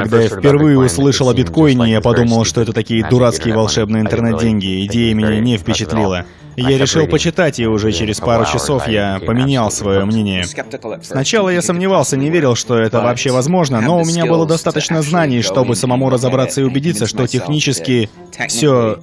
Когда я впервые услышал о биткоине, я подумал, что это такие дурацкие волшебные интернет-деньги. Идея меня не впечатлила. Я решил почитать, и уже через пару часов я поменял свое мнение. Сначала я сомневался, не верил, что это вообще возможно, но у меня было достаточно знаний, чтобы самому разобраться и убедиться, что технически все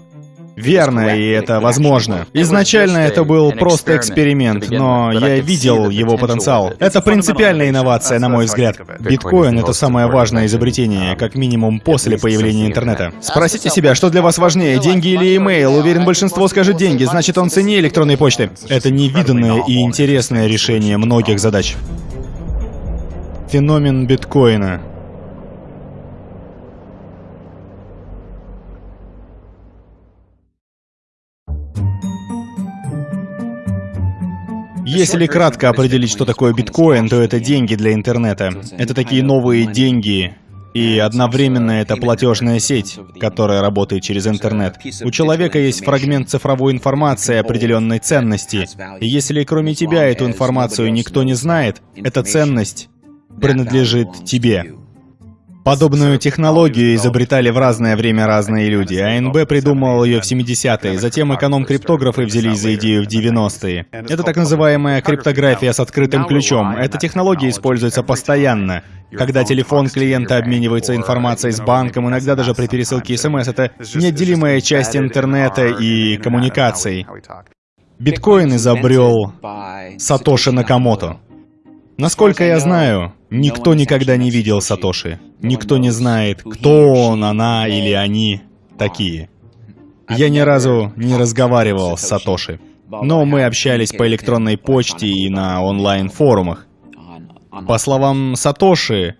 Верно, и это возможно. Изначально это был просто эксперимент, но я видел его потенциал. Это принципиальная инновация, на мой взгляд. Биткоин — это самое важное изобретение, как минимум после появления интернета. Спросите себя, что для вас важнее, деньги или имейл? Уверен, большинство скажет деньги, значит он ценнее электронной почты. Это невиданное и интересное решение многих задач. Феномен биткоина. Если кратко определить, что такое биткоин, то это деньги для интернета. Это такие новые деньги, и одновременно это платежная сеть, которая работает через интернет. У человека есть фрагмент цифровой информации определенной ценности. И если кроме тебя эту информацию никто не знает, эта ценность принадлежит тебе. Подобную технологию изобретали в разное время разные люди. АНБ придумал ее в 70-е, затем эконом-криптографы взялись за идею в 90-е. Это так называемая криптография с открытым ключом. Эта технология используется постоянно. Когда телефон клиента обменивается информацией с банком, иногда даже при пересылке смс, это неотделимая часть интернета и коммуникаций. Биткоин изобрел Сатоши Накамото. Насколько я знаю, никто никогда не видел Сатоши. Никто не знает, кто он, она или они такие. Я ни разу не разговаривал с Сатоши. Но мы общались по электронной почте и на онлайн-форумах. По словам Сатоши,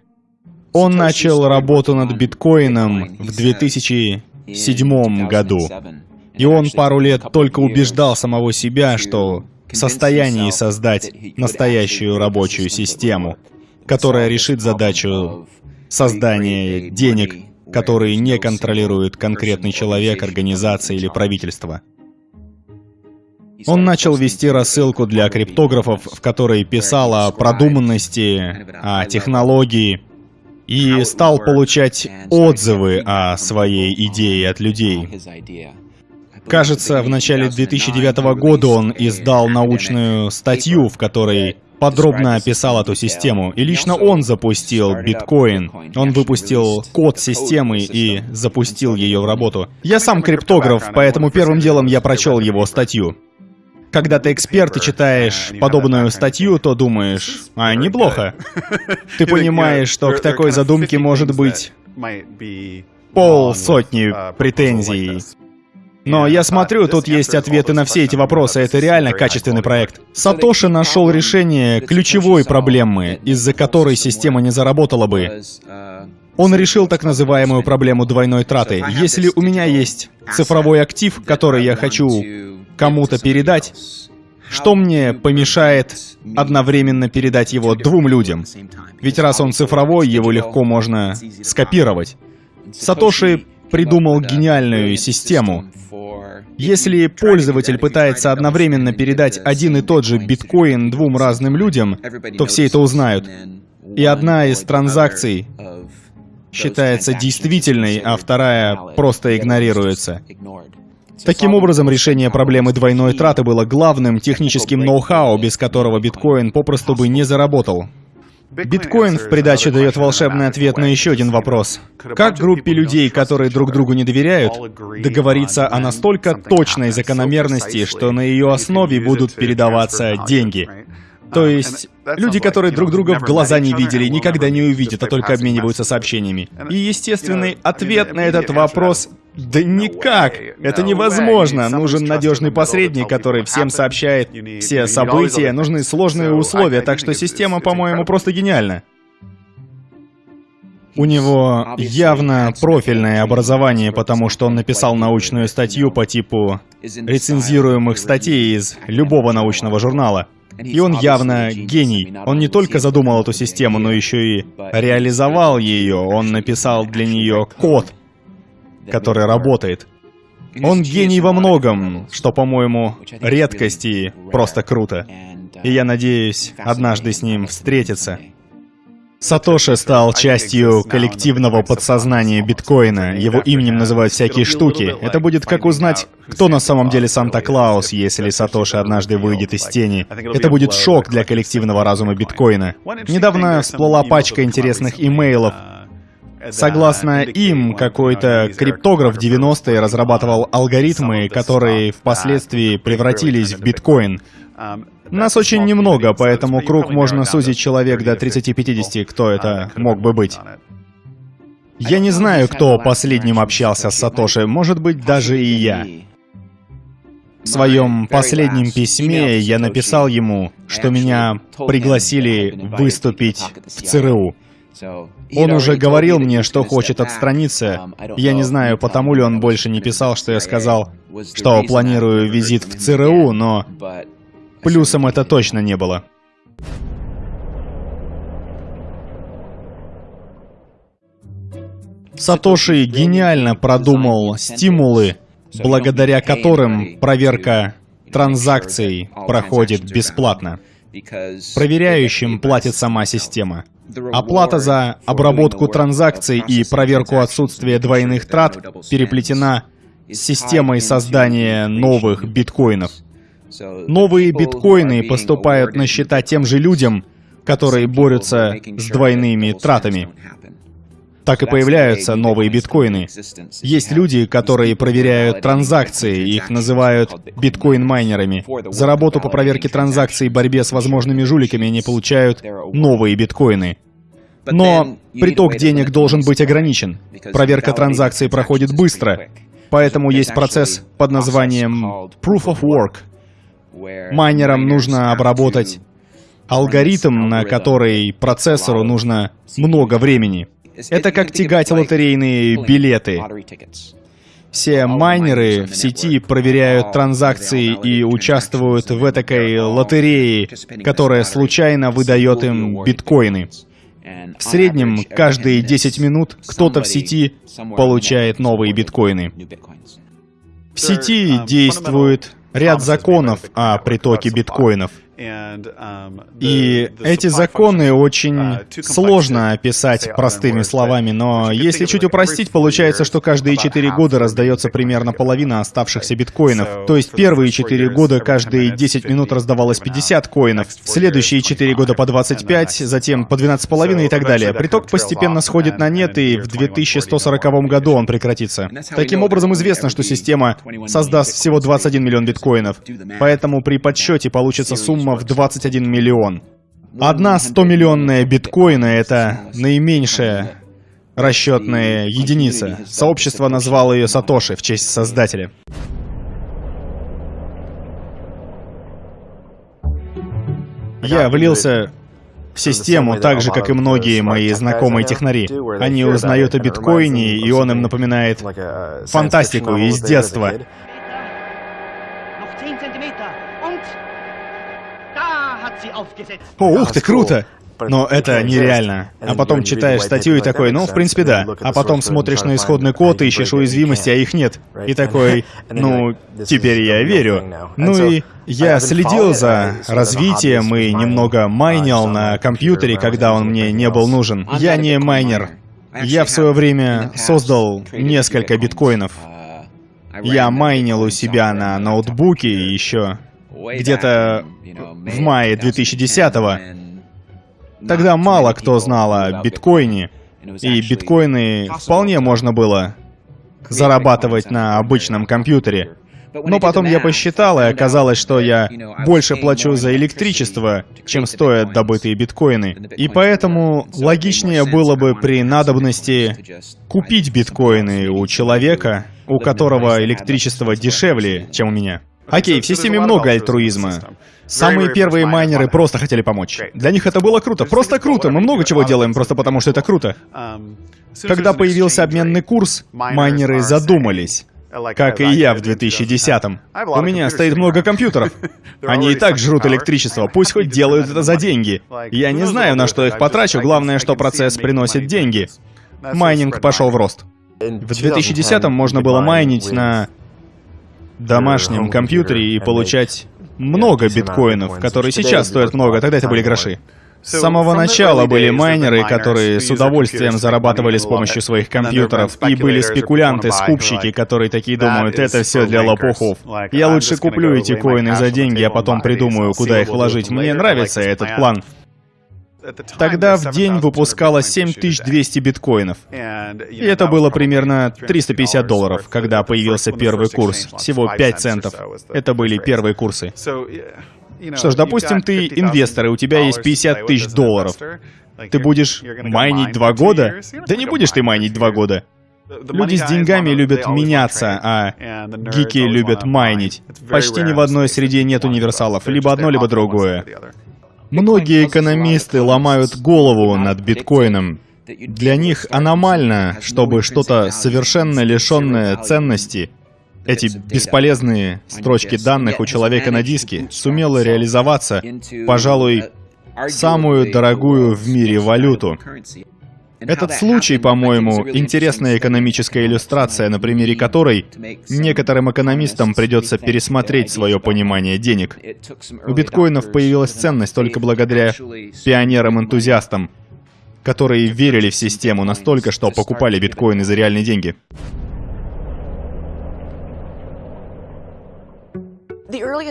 он начал работу над биткоином в 2007 году. И он пару лет только убеждал самого себя, что в состоянии создать настоящую рабочую систему, которая решит задачу создания денег, которые не контролирует конкретный человек, организация или правительство. Он начал вести рассылку для криптографов, в которой писал о продуманности, о технологии, и стал получать отзывы о своей идее от людей. Кажется, в начале 2009 года он издал научную статью, в которой подробно описал эту систему. И лично он запустил биткоин. Он выпустил код системы и запустил ее в работу. Я сам криптограф, поэтому первым делом я прочел его статью. Когда ты эксперт и читаешь подобную статью, то думаешь, а неплохо. Ты понимаешь, что к такой задумке может быть пол сотни претензий. Но я смотрю, тут есть ответы на все эти вопросы, это реально качественный проект. Сатоши нашел решение ключевой проблемы, из-за которой система не заработала бы. Он решил так называемую проблему двойной траты. Если у меня есть цифровой актив, который я хочу кому-то передать, что мне помешает одновременно передать его двум людям? Ведь раз он цифровой, его легко можно скопировать. Сатоши придумал гениальную систему. Если пользователь пытается одновременно передать один и тот же биткоин двум разным людям, то все это узнают. И одна из транзакций считается действительной, а вторая просто игнорируется. Таким образом, решение проблемы двойной траты было главным техническим ноу-хау, без которого биткоин попросту бы не заработал. Биткоин в придаче дает волшебный ответ на еще один вопрос. Как группе людей, которые друг другу не доверяют, договориться о настолько точной закономерности, что на ее основе будут передаваться деньги? То есть, люди, которые друг друга в глаза не видели, никогда не увидят, а только обмениваются сообщениями. И естественный ответ на этот вопрос да никак! Это невозможно! Нужен надежный посредник, который всем сообщает все события, нужны сложные условия, так что система, по-моему, просто гениальна. У него явно профильное образование, потому что он написал научную статью по типу рецензируемых статей из любого научного журнала. И он явно гений. Он не только задумал эту систему, но еще и реализовал ее. Он написал для нее код, который работает. Он гений во многом, что, по-моему, редкость и просто круто. И я надеюсь однажды с ним встретиться. Сатоши стал частью коллективного подсознания биткоина. Его именем называют всякие штуки. Это будет как узнать, кто на самом деле Санта-Клаус, если Сатоши однажды выйдет из тени. Это будет шок для коллективного разума биткоина. Недавно всплыла пачка интересных имейлов, Согласно им, какой-то криптограф 90-е разрабатывал алгоритмы, которые впоследствии превратились в биткоин. Нас очень немного, поэтому круг можно сузить человек до 30-50, кто это мог бы быть. Я не знаю, кто последним общался с Сатоши, может быть, даже и я. В своем последнем письме я написал ему, что меня пригласили выступить в ЦРУ. Он уже говорил мне, что хочет отстраниться. Я не знаю, потому ли он больше не писал, что я сказал, что планирую визит в ЦРУ, но Плюсом это точно не было. Сатоши гениально продумал стимулы, благодаря которым проверка транзакций проходит бесплатно. Проверяющим платит сама система. Оплата за обработку транзакций и проверку отсутствия двойных трат переплетена с системой создания новых биткоинов. Новые биткоины поступают на счета тем же людям, которые борются с двойными тратами. Так и появляются новые биткоины. Есть люди, которые проверяют транзакции, их называют биткоин-майнерами. За работу по проверке транзакций и борьбе с возможными жуликами они получают новые биткоины. Но приток денег должен быть ограничен. Проверка транзакций проходит быстро, поэтому есть процесс под названием Proof of Work — Майнерам нужно обработать алгоритм, на который процессору нужно много времени. Это как тягать лотерейные билеты. Все майнеры в сети проверяют транзакции и участвуют в этой лотерее, которая случайно выдает им биткоины. В среднем каждые 10 минут кто-то в сети получает новые биткоины. В сети действует ряд законов о притоке биткоинов. Um, И эти законы очень uh, сложно описать простыми словами, но если чуть упростить, получается, что каждые четыре года раздается примерно половина оставшихся биткоинов. То есть первые четыре года каждые 10 минут раздавалось 50 коинов, следующие четыре года по 25, затем по 12,5 и так далее. Приток постепенно сходит на нет, и в 2140 году он прекратится. Таким образом, известно, что система создаст всего 21 миллион биткоинов, поэтому при подсчете получится сумма сумма в 21 миллион. Одна 100-миллионная биткоина — это наименьшая расчетная единица. Сообщество назвало ее Сатоши в честь создателя. Я влился в систему так же, как и многие мои знакомые технари. Они узнают о биткоине, и он им напоминает фантастику из детства. О, ух ты, круто! Но это нереально. А потом читаешь статью и такой, ну, в принципе, да. А потом смотришь на исходный код и ищешь уязвимости, а их нет. И такой, ну, теперь я верю. Ну и я следил за развитием и немного майнил на компьютере, когда он мне не был нужен. Я не майнер. Я в свое время создал несколько биткоинов. Я майнил у себя на ноутбуке еще где-то в мае 2010-го. Тогда мало кто знал о биткоине, и биткоины вполне можно было зарабатывать на обычном компьютере. Но потом я посчитал, и оказалось, что я больше плачу за электричество, чем стоят добытые биткоины. И поэтому логичнее было бы при надобности купить биткоины у человека, у которого электричество дешевле, чем у меня. Окей, в системе много альтруизма. Самые первые майнеры просто хотели помочь. Для них это было круто, просто круто. Мы много чего делаем просто потому, что это круто. Когда появился обменный курс, майнеры задумались. Как и я в 2010-м. У меня стоит много компьютеров. Они и так жрут электричество, пусть хоть делают это за деньги. Я не знаю, на что их потрачу, главное, что процесс приносит деньги. Майнинг пошел в рост. В 2010-м можно было майнить на домашнем компьютере и получать много биткоинов, которые сейчас стоят много, тогда это были гроши. С самого начала были майнеры, которые с удовольствием зарабатывали с помощью своих компьютеров, и были спекулянты, скупщики, которые такие думают, это все для лопухов. Я лучше куплю эти коины за деньги, а потом придумаю, куда их вложить. Мне нравится этот план. Тогда в день выпускалось 7200 биткоинов. И это было примерно 350 долларов, когда появился первый курс. Всего 5 центов. Это были первые курсы. Что ж, допустим, ты инвестор, и у тебя есть 50 тысяч долларов. Ты будешь майнить два года? Да не будешь ты майнить два года. Люди с деньгами любят меняться, а гики любят майнить. Почти ни в одной среде нет универсалов. Либо одно, либо другое. Многие экономисты ломают голову над биткоином. Для них аномально, чтобы что-то совершенно лишенное ценности, эти бесполезные строчки данных у человека на диске, сумело реализоваться, пожалуй, самую дорогую в мире валюту. Этот случай, по-моему, интересная экономическая иллюстрация, на примере которой некоторым экономистам придется пересмотреть свое понимание денег. У биткоинов появилась ценность только благодаря пионерам-энтузиастам, которые верили в систему настолько, что покупали биткоины за реальные деньги.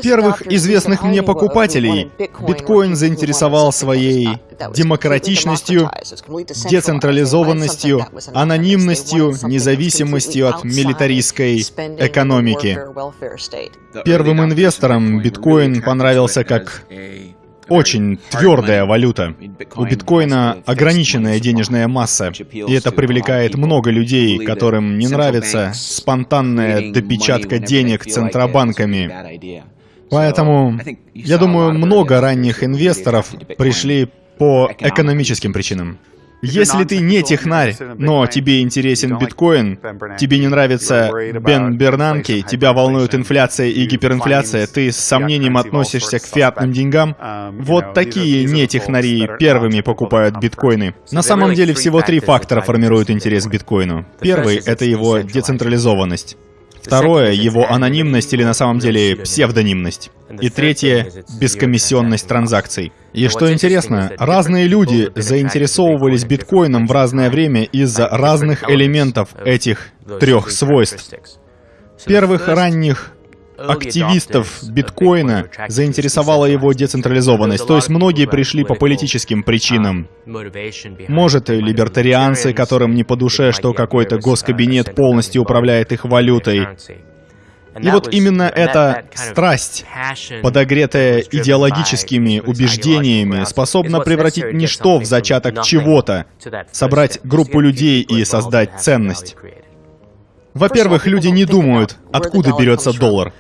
Первых известных мне покупателей биткоин заинтересовал своей демократичностью, децентрализованностью, анонимностью, независимостью от милитаристской экономики. Первым инвесторам биткоин понравился как очень твердая валюта. У биткоина ограниченная денежная масса, и это привлекает много людей, которым не нравится спонтанная допечатка денег центробанками. Поэтому, я думаю, много ранних инвесторов пришли по экономическим причинам. Если ты не технарь, но тебе интересен биткоин, тебе не нравится Бен Бернанки, тебя волнует инфляция и гиперинфляция, ты с сомнением относишься к фиатным деньгам, вот такие не технари первыми покупают биткоины. На самом деле всего три фактора формируют интерес к биткоину. Первый — это его децентрализованность. Второе — его анонимность или на самом деле псевдонимность. И третье — бескомиссионность транзакций. И что интересно, разные люди заинтересовывались биткоином в разное время из-за разных элементов этих трех свойств. Первых ранних активистов биткоина заинтересовала его децентрализованность, то есть многие пришли по политическим причинам. Может, и либертарианцы, которым не по душе, что какой-то госкабинет полностью управляет их валютой. И вот именно эта страсть, подогретая идеологическими убеждениями, способна превратить ничто в зачаток чего-то, собрать группу людей и создать ценность. Во-первых, люди не думают, откуда берется доллар.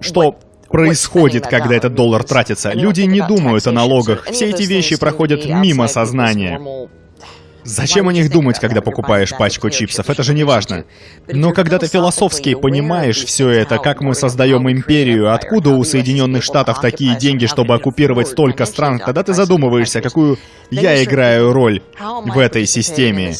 Что происходит, когда этот доллар тратится? Люди не думают о налогах. Все эти вещи проходят мимо сознания. Зачем о них думать, когда покупаешь пачку чипсов? Это же не важно. Но когда ты философски понимаешь все это, как мы создаем империю, откуда у Соединенных Штатов такие деньги, чтобы оккупировать столько стран, тогда ты задумываешься, какую я играю роль в этой системе,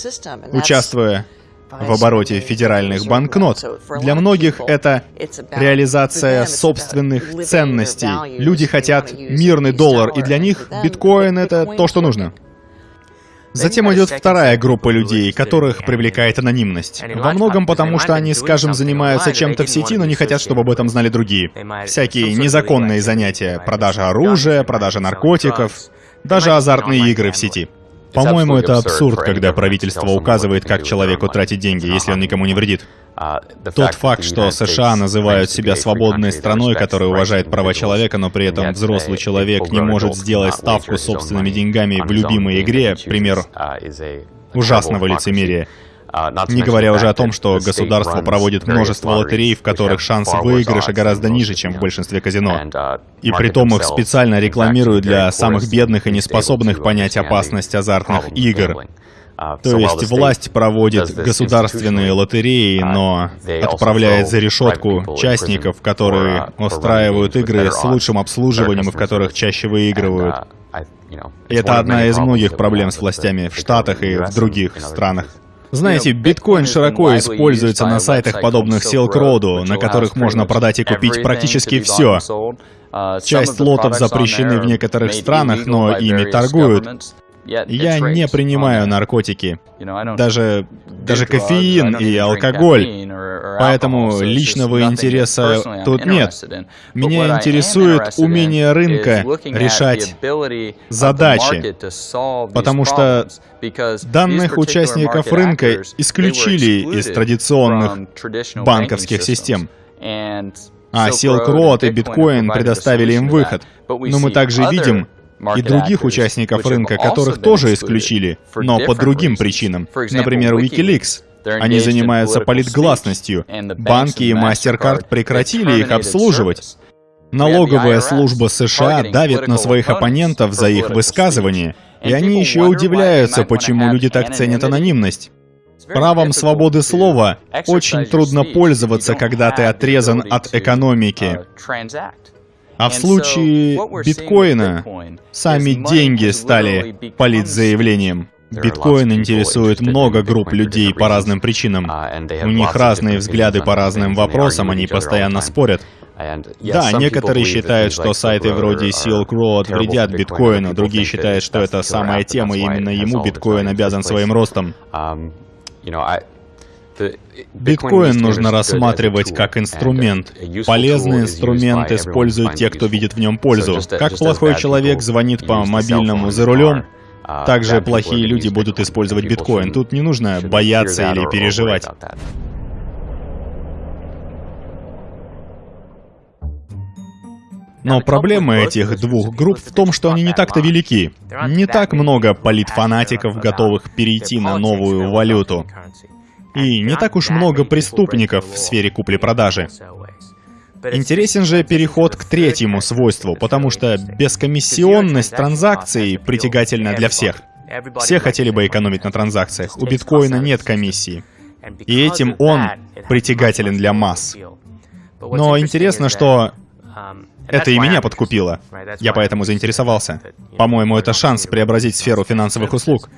участвуя в обороте федеральных банкнот. Для многих это реализация собственных ценностей. Люди хотят мирный доллар, и для них биткоин — это то, что нужно. Затем идет вторая группа людей, которых привлекает анонимность. Во многом потому, что они, скажем, занимаются чем-то в сети, но не хотят, чтобы об этом знали другие. Всякие незаконные занятия, продажа оружия, продажа наркотиков, даже азартные игры в сети. По-моему, это абсурд, когда правительство указывает, как человеку тратить деньги, если он никому не вредит. Uh, Тот факт, что США называют себя свободной страной, которая уважает права человека, но при этом взрослый человек не может сделать ставку собственными деньгами в любимой игре, пример uh, ужасного лицемерия. А, Не говоря уже о том, что государство проводит множество лотерей, в которых шанс выигрыша гораздо ниже, чем в большинстве казино. Uh, и при том их специально рекламируют для самых бедных и неспособных понять опасность азартных игр. Uh, То есть власть проводит государственные лотереи, uh, но отправляет за решетку частников, которые устраивают игры с лучшим обслуживанием и в которых чаще выигрывают. Это одна из многих проблем с властями в Штатах и в других странах. Знаете, биткоин широко используется на сайтах, подобных Silk Road, на которых можно продать и купить практически все. Часть лотов запрещены в некоторых странах, но ими торгуют. Я не принимаю наркотики, даже, даже кофеин и алкоголь, поэтому личного интереса тут нет. Меня интересует умение рынка решать задачи, потому что данных участников рынка исключили из традиционных банковских систем. А Silk Road и биткоин предоставили им выход. Но мы также видим, и других участников рынка, которых тоже исключили, но по другим причинам. Например, Wikileaks. Они занимаются политгласностью. Банки и MasterCard прекратили их обслуживать. Налоговая служба США давит на своих оппонентов за их высказывания, и они еще удивляются, почему люди так ценят анонимность. Правом свободы слова очень трудно пользоваться, когда ты отрезан от экономики. А в случае биткоина сами деньги стали политзаявлением. Биткоин интересует много групп людей по разным причинам. У них разные взгляды по разным вопросам, они постоянно спорят. Да, некоторые считают, что сайты вроде Silk Road вредят биткоину, другие считают, что это самая тема, и именно ему биткоин обязан своим ростом. Биткоин нужно рассматривать как инструмент. Полезный инструмент используют те, кто видит в нем пользу. Как плохой человек звонит по мобильному за рулем, также плохие люди будут использовать биткоин. Тут не нужно бояться или переживать. Но проблема этих двух групп в том, что они не так-то велики. Не так много политфанатиков, готовых перейти на новую валюту. И не так уж много преступников в сфере купли-продажи. Интересен же переход к третьему свойству, потому что бескомиссионность транзакций притягательна для всех. Все хотели бы экономить на транзакциях. У биткоина нет комиссии. И этим он притягателен для масс. Но интересно, что это и меня подкупило. Я поэтому заинтересовался. По-моему, это шанс преобразить сферу финансовых услуг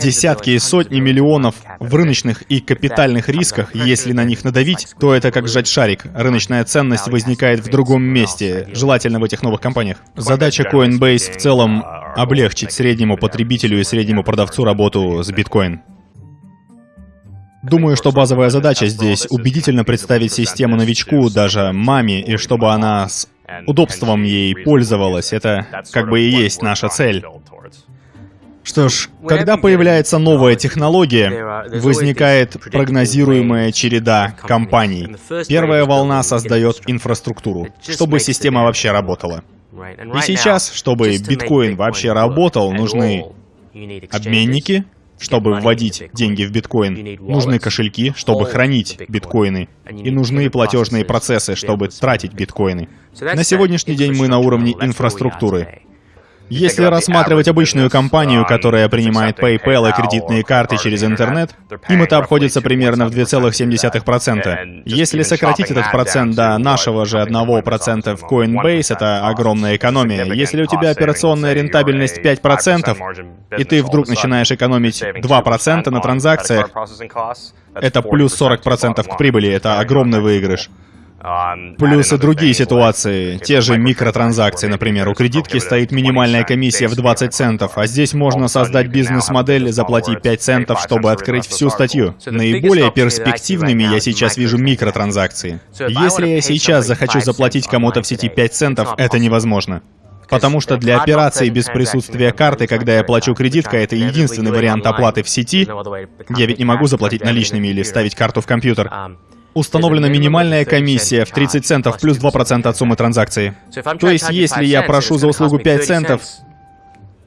десятки и сотни миллионов в рыночных и капитальных рисках, если на них надавить, то это как сжать шарик. Рыночная ценность возникает в другом месте, желательно в этих новых компаниях. Задача Coinbase в целом облегчить среднему потребителю и среднему продавцу работу с биткоин. Думаю, что базовая задача здесь — убедительно представить систему новичку, даже маме, и чтобы она с удобством ей пользовалась. Это как бы и есть наша цель. Что ж, когда появляется новая технология, возникает прогнозируемая череда компаний. Первая волна создает инфраструктуру, чтобы система вообще работала. И сейчас, чтобы биткоин вообще работал, нужны обменники, чтобы вводить деньги в биткоин, нужны кошельки, чтобы хранить биткоины, и нужны платежные процессы, чтобы тратить биткоины. На сегодняшний день мы на уровне инфраструктуры. Если рассматривать обычную компанию, которая принимает PayPal и кредитные карты через интернет, им это обходится примерно в 2,7%. Если сократить этот процент до нашего же 1% в Coinbase, это огромная экономия. Если у тебя операционная рентабельность 5%, и ты вдруг начинаешь экономить 2% на транзакциях, это плюс 40% к прибыли, это огромный выигрыш. Плюс и другие ситуации, те же микротранзакции, например, у кредитки стоит минимальная комиссия в 20 центов, а здесь можно создать бизнес-модель, заплати 5 центов, чтобы открыть всю статью. Наиболее перспективными я сейчас вижу микротранзакции. Если я сейчас захочу заплатить кому-то в сети 5 центов, это невозможно. Потому что для операций без присутствия карты, когда я плачу кредиткой, это единственный вариант оплаты в сети. Я ведь не могу заплатить наличными или вставить карту в компьютер. Установлена минимальная комиссия в 30 центов плюс 2% от суммы транзакции. То есть, если я прошу за услугу 5 центов,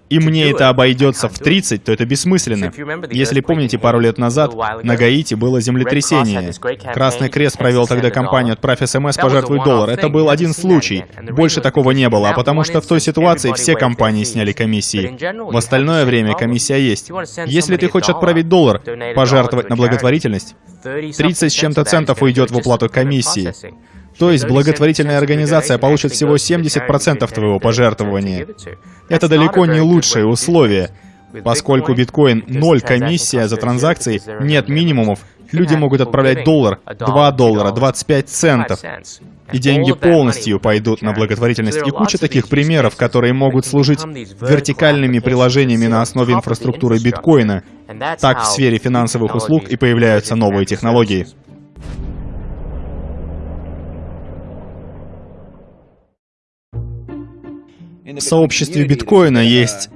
и мне это обойдется в 30, то это бессмысленно. Если помните, пару лет назад на Гаити было землетрясение. Красный Крест провел тогда кампанию «Отправь СМС, пожертвуй доллар». Это был один случай. Больше такого не было, потому что в той ситуации все компании сняли комиссии. В остальное время комиссия есть. Если ты хочешь отправить доллар, пожертвовать на благотворительность, 30 с чем-то центов уйдет в уплату комиссии. То есть благотворительная организация получит всего 70% твоего пожертвования. Это далеко не лучшие условия. Поскольку биткоин ноль комиссия за транзакции, нет минимумов, люди могут отправлять доллар, 2 доллара, 25 центов. И деньги полностью пойдут на благотворительность. И куча таких примеров, которые могут служить вертикальными приложениями на основе инфраструктуры биткоина. Так в сфере финансовых услуг и появляются новые технологии. В сообществе биткоина есть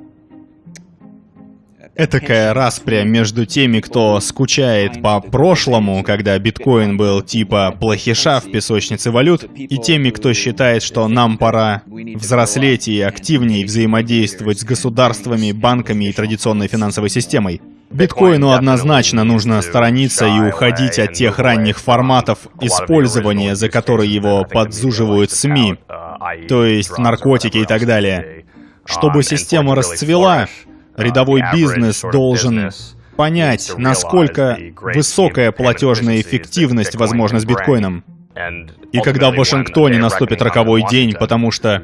этакая распря между теми, кто скучает по прошлому, когда биткоин был типа плохиша в песочнице валют, и теми, кто считает, что нам пора взрослеть и активнее взаимодействовать с государствами, банками и традиционной финансовой системой. Биткоину однозначно нужно сторониться и уходить от тех ранних форматов использования, за которые его подзуживают СМИ, то есть наркотики и так далее. Чтобы система расцвела, рядовой бизнес должен понять, насколько высокая платежная эффективность возможна с биткоином. И когда в Вашингтоне наступит роковой день, потому что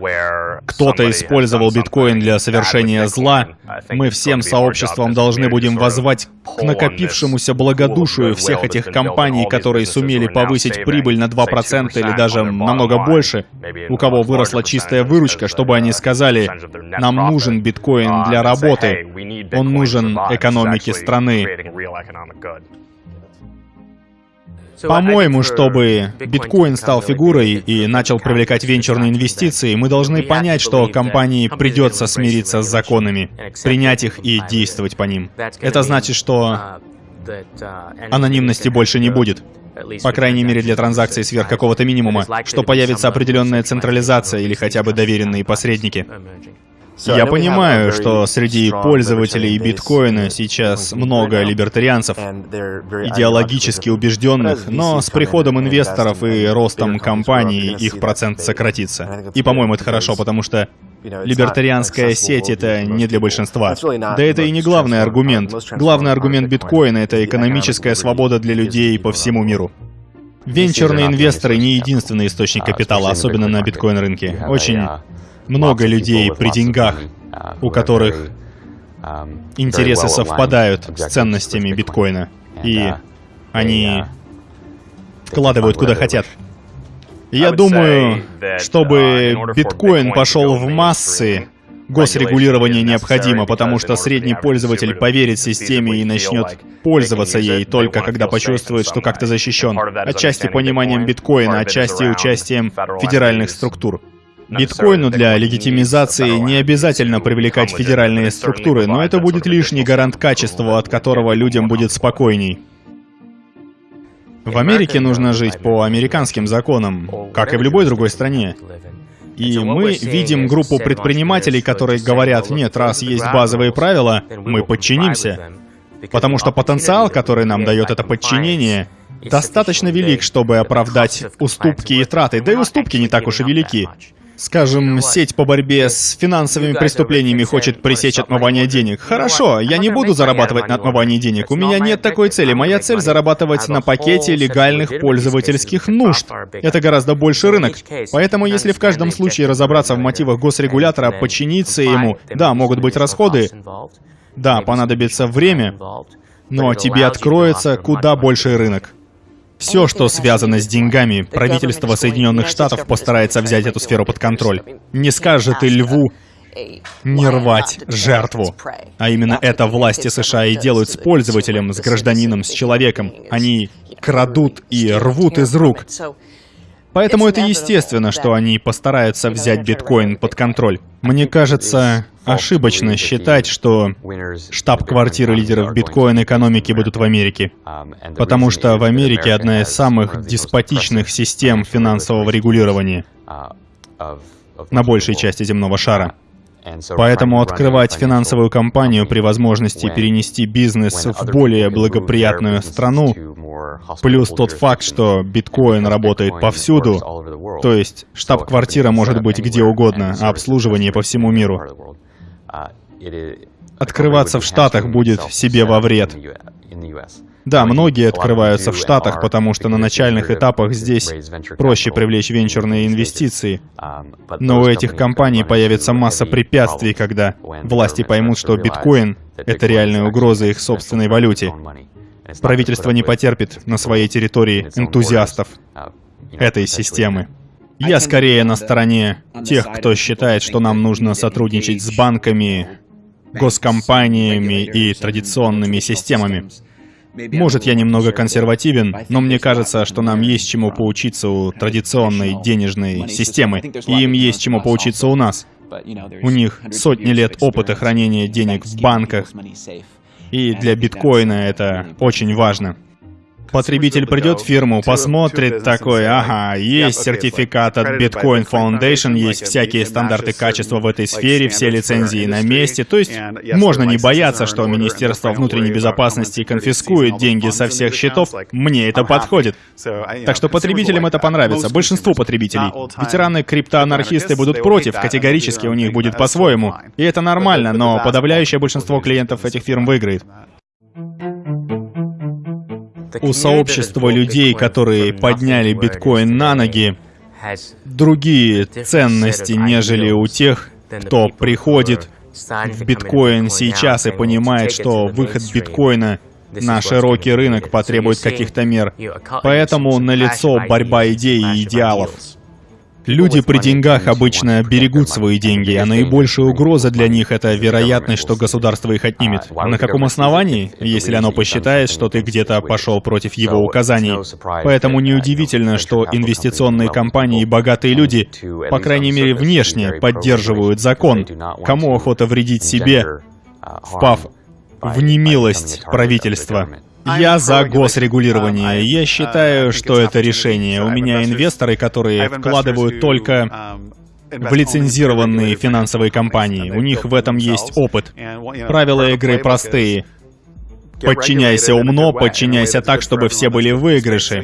кто-то использовал биткоин для совершения зла, мы всем сообществом должны будем возвать к накопившемуся благодушию всех этих компаний, которые сумели повысить прибыль на 2% или даже намного больше, у кого выросла чистая выручка, чтобы они сказали, нам нужен биткоин для работы, он нужен экономике страны. По-моему, чтобы биткоин стал фигурой и начал привлекать венчурные инвестиции, мы должны понять, что компании придется смириться с законами, принять их и действовать по ним. Это значит, что анонимности больше не будет. По крайней мере для транзакций сверх какого-то минимума, что появится определенная централизация или хотя бы доверенные посредники. Я понимаю, что среди пользователей биткоина сейчас много либертарианцев, идеологически убежденных, но с приходом инвесторов и ростом компаний их процент сократится. И, по-моему, это хорошо, потому что Либертарианская сеть — это не для большинства. Да это и не главный аргумент. Главный аргумент биткоина — это экономическая свобода для людей по всему миру. Венчурные инвесторы не единственный источник капитала, особенно на биткоин-рынке. Очень много людей при деньгах, у которых интересы совпадают с ценностями биткоина, и они вкладывают куда хотят. Я думаю, чтобы биткоин пошел в массы, госрегулирование необходимо, потому что средний пользователь поверит системе и начнет пользоваться ей только когда почувствует, что как-то защищен. Отчасти пониманием биткоина, отчасти участием федеральных структур. Биткоину для легитимизации не обязательно привлекать федеральные структуры, но это будет лишний гарант качества, от которого людям будет спокойней. В Америке нужно жить по американским законам, как и в любой другой стране. И мы видим группу предпринимателей, которые говорят, нет, раз есть базовые правила, мы подчинимся. Потому что потенциал, который нам дает это подчинение, достаточно велик, чтобы оправдать уступки и траты, да и уступки не так уж и велики. Скажем, сеть по борьбе с финансовыми преступлениями хочет пресечь отмывание денег. Хорошо, я не буду зарабатывать на отмывании денег. У меня нет такой цели. Моя цель — зарабатывать на пакете легальных пользовательских нужд. Это гораздо больше рынок. Поэтому, если в каждом случае разобраться в мотивах госрегулятора, подчиниться ему, да, могут быть расходы, да, понадобится время, но тебе откроется куда больший рынок. Все, что связано с деньгами, правительство Соединенных Штатов постарается взять эту сферу под контроль. Не скажет и льву не рвать жертву. А именно это власти США и делают с пользователем, с гражданином, с человеком. Они крадут и рвут из рук. Поэтому это естественно, что они постараются взять биткоин под контроль. Мне кажется, ошибочно считать, что штаб-квартиры лидеров биткоин-экономики будут в Америке. Потому что в Америке одна из самых деспотичных систем финансового регулирования на большей части земного шара. Поэтому открывать финансовую компанию при возможности перенести бизнес в более благоприятную страну, плюс тот факт, что биткоин работает повсюду, то есть штаб-квартира может быть где угодно, а обслуживание по всему миру. Открываться в Штатах будет себе во вред. Да, многие открываются в Штатах, потому что на начальных этапах здесь проще привлечь венчурные инвестиции. Но у этих компаний появится масса препятствий, когда власти поймут, что биткоин — это реальная угроза их собственной валюте. Правительство не потерпит на своей территории энтузиастов этой системы. Я скорее на стороне тех, кто считает, что нам нужно сотрудничать с банками, госкомпаниями и традиционными системами. Может, я немного консервативен, но мне кажется, что нам есть чему поучиться у традиционной денежной системы, и им есть чему поучиться у нас. У них сотни лет опыта хранения денег в банках, и для биткоина это очень важно. Потребитель придет в фирму, посмотрит такой, ага, есть сертификат от Bitcoin Foundation, есть всякие стандарты качества в этой сфере, все лицензии на месте. То есть можно не бояться, что Министерство внутренней безопасности конфискует деньги со всех счетов. Мне это подходит. Так что потребителям это понравится. Большинству потребителей. Ветераны криптоанархисты будут против, категорически у них будет по-своему. И это нормально, но подавляющее большинство клиентов этих фирм выиграет у сообщества людей, которые подняли биткоин на ноги, другие ценности, нежели у тех, кто приходит в биткоин сейчас и понимает, что выход биткоина на широкий рынок потребует каких-то мер. Поэтому налицо борьба идей и идеалов. Люди при деньгах обычно берегут свои деньги, а наибольшая угроза для них — это вероятность, что государство их отнимет. На каком основании? Если оно посчитает, что ты где-то пошел против его указаний. Поэтому неудивительно, что инвестиционные компании и богатые люди, по крайней мере внешне, поддерживают закон. Кому охота вредить себе, впав в немилость правительства? Я за госрегулирование. Я считаю, что это решение. У меня инвесторы, которые вкладывают только в лицензированные финансовые компании. У них в этом есть опыт. Правила игры простые. Подчиняйся умно, подчиняйся так, чтобы все были в выигрыше.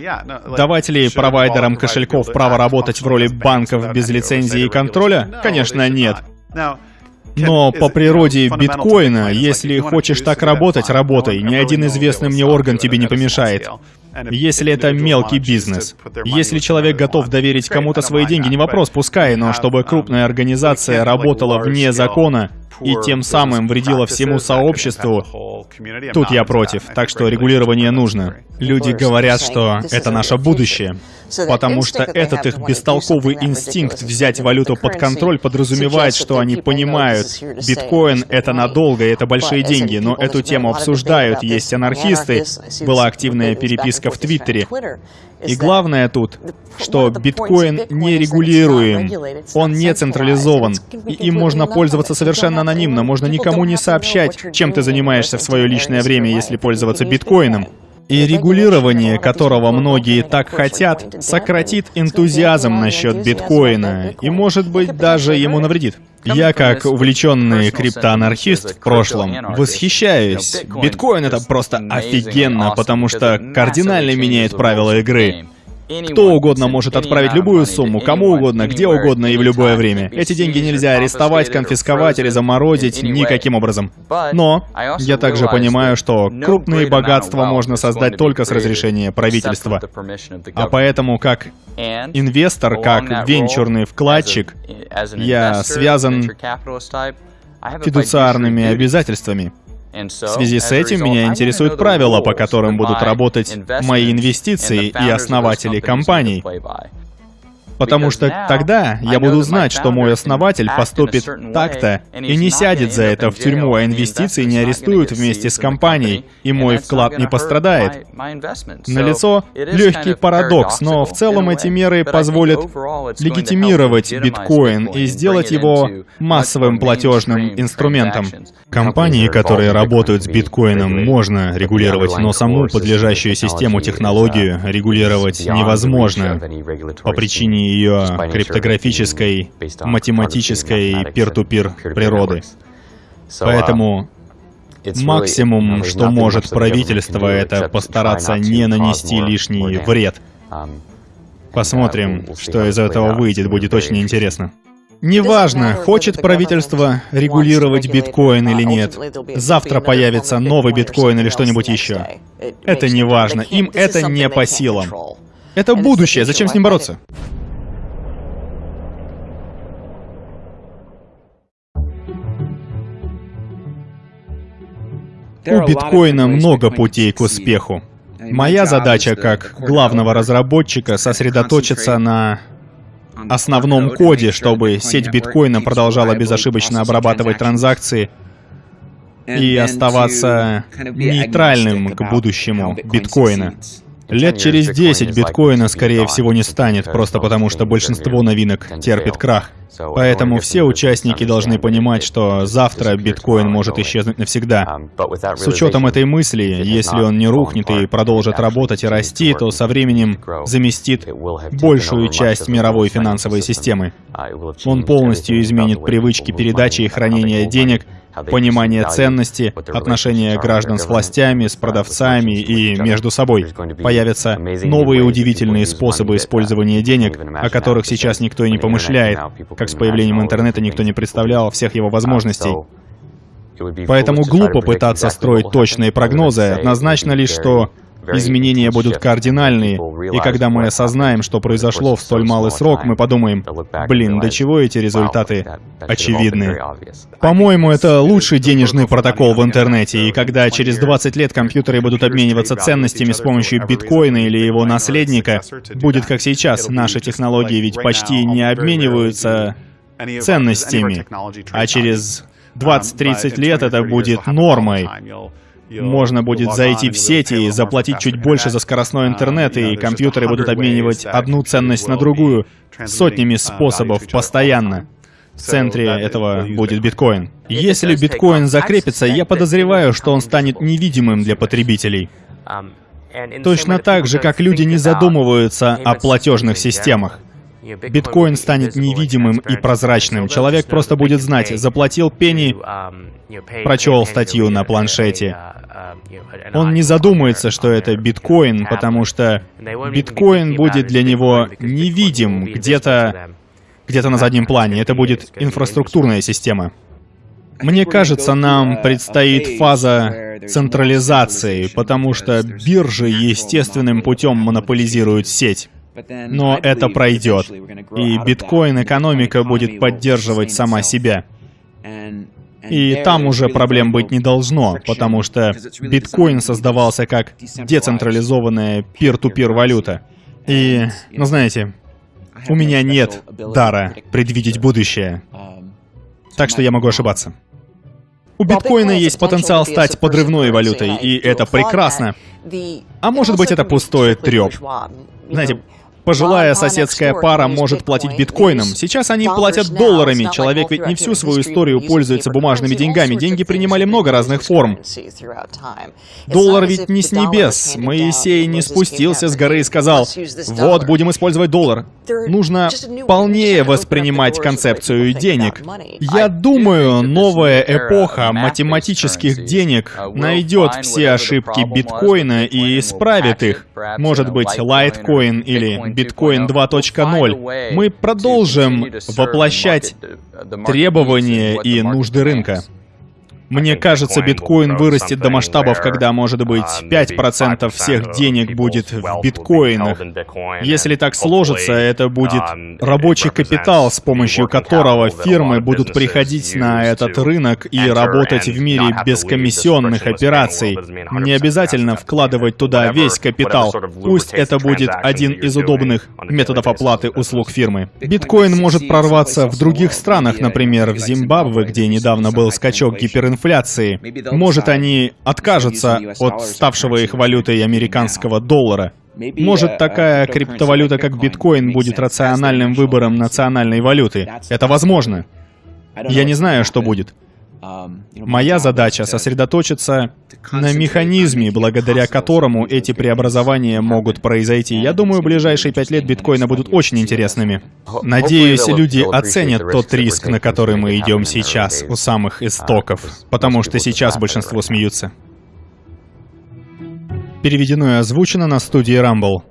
Давать ли провайдерам кошельков право работать в роли банков без лицензии и контроля? Конечно, нет. Но по природе биткоина, если хочешь так работать, работай. Ни один известный мне орган тебе не помешает. Если это мелкий бизнес. Если человек готов доверить кому-то свои деньги, не вопрос, пускай, но чтобы крупная организация работала вне закона и тем самым вредила всему сообществу, тут я против. Так что регулирование нужно. Люди говорят, что это наше будущее. Потому что этот их бестолковый инстинкт взять валюту под контроль подразумевает, что они понимают, биткоин — это надолго, это большие деньги, но эту тему обсуждают, есть анархисты, была активная переписка в Твиттере. И главное тут, что биткоин не регулируем, он не централизован, и им можно пользоваться совершенно анонимно, можно никому не сообщать, чем ты занимаешься в свое личное время, если пользоваться биткоином. И регулирование, которого многие так хотят, сократит энтузиазм насчет биткоина и, может быть, даже ему навредит. Я, как увлеченный криптоанархист в прошлом, восхищаюсь. Биткоин — это просто офигенно, потому что кардинально меняет правила игры. Кто угодно может отправить любую сумму, кому угодно, где угодно и в любое время. Эти деньги нельзя арестовать, конфисковать или заморозить никаким образом. Но я также понимаю, что крупные богатства можно создать только с разрешения правительства. А поэтому, как инвестор, как венчурный вкладчик, я связан фидуциарными обязательствами. В связи с этим меня интересуют правила, по которым будут работать мои инвестиции и основатели компаний. Потому что тогда я буду знать, что мой основатель поступит так-то и не сядет за это в тюрьму, а инвестиции не арестуют вместе с компанией, и мой вклад не пострадает. Налицо легкий парадокс, но в целом эти меры позволят легитимировать биткоин и сделать его массовым платежным инструментом. Компании, которые работают с биткоином, можно регулировать, но саму подлежащую систему, технологию регулировать невозможно. по причине ее криптографической, математической пир-ту-пир природы. Поэтому максимум, что может правительство, это постараться не нанести лишний вред. Посмотрим, что из этого выйдет, будет очень интересно. Неважно, хочет правительство регулировать биткоин или нет. Завтра появится новый биткоин или что-нибудь еще. Это не важно. Им это не по силам. Это будущее. Зачем с ним бороться? У биткоина много путей к успеху. Моя задача как главного разработчика сосредоточиться на основном коде, чтобы сеть биткоина продолжала безошибочно обрабатывать транзакции и оставаться нейтральным к будущему биткоина. Лет через 10 биткоина, скорее всего, не станет, просто потому что большинство новинок терпит крах. Поэтому все участники должны понимать, что завтра биткоин может исчезнуть навсегда. С учетом этой мысли, если он не рухнет и продолжит работать и расти, то со временем заместит большую часть мировой финансовой системы. Он полностью изменит привычки передачи и хранения денег, понимание ценности, отношения граждан с властями, с продавцами и между собой. Появятся новые удивительные способы использования денег, о которых сейчас никто и не помышляет, как с появлением интернета никто не представлял всех его возможностей. Поэтому глупо пытаться строить точные прогнозы, однозначно лишь, что изменения будут кардинальные, и когда мы осознаем, что произошло в столь малый срок, мы подумаем, блин, до чего эти результаты очевидны. По-моему, это лучший денежный протокол в интернете, и когда через 20 лет компьютеры будут обмениваться ценностями с помощью биткоина или его наследника, будет как сейчас. Наши технологии ведь почти не обмениваются ценностями, а через 20-30 лет это будет нормой. Можно будет зайти в сети и заплатить чуть больше за скоростной интернет, и компьютеры будут обменивать одну ценность на другую сотнями способов постоянно. В центре этого будет биткоин. Если биткоин закрепится, я подозреваю, что он станет невидимым для потребителей. Точно так же, как люди не задумываются о платежных системах. Биткоин станет невидимым и прозрачным. Человек просто будет знать, заплатил пенни, прочел статью на планшете. Он не задумается, что это биткоин, потому что биткоин будет для него невидим где-то где-то на заднем плане. Это будет инфраструктурная система. Мне кажется, нам предстоит фаза централизации, потому что биржи естественным путем монополизируют сеть. Но это пройдет, и биткоин-экономика будет поддерживать сама себя. И там уже проблем быть не должно, потому что биткоин создавался как децентрализованная пир-ту-пир валюта. И, ну знаете, у меня нет дара предвидеть будущее. Так что я могу ошибаться. У биткоина есть потенциал стать подрывной валютой, и это прекрасно. А может быть, это пустой треп. Знаете, Пожилая соседская пара может платить биткоином. Сейчас они платят долларами. Человек ведь не всю свою историю пользуется бумажными деньгами. Деньги принимали много разных форм. Доллар ведь не с небес. Моисей не спустился с горы и сказал, вот, будем использовать доллар. Нужно полнее воспринимать концепцию денег. Я думаю, новая эпоха математических денег найдет все ошибки биткоина и исправит их. Может быть, лайткоин или биткоин 2.0, мы продолжим воплощать требования и нужды рынка. Мне кажется, биткоин вырастет до масштабов, когда, может быть, 5% всех денег будет в биткоинах. Если так сложится, это будет рабочий капитал, с помощью которого фирмы будут приходить на этот рынок и работать в мире без комиссионных операций. Не обязательно вкладывать туда весь капитал. Пусть это будет один из удобных методов оплаты услуг фирмы. Биткоин может прорваться в других странах, например, в Зимбабве, где недавно был скачок гиперинфляции, инфляции. Может, они откажутся от ставшего их валютой американского доллара. Может, такая криптовалюта, как биткоин, будет рациональным выбором национальной валюты. Это возможно. Я не знаю, что будет. Моя задача — сосредоточиться на механизме, благодаря которому эти преобразования могут произойти. Я думаю, ближайшие пять лет биткоина будут очень интересными. Надеюсь, люди оценят тот риск, на который мы идем сейчас, у самых истоков, потому что сейчас большинство смеются. Переведено и озвучено на студии Rumble.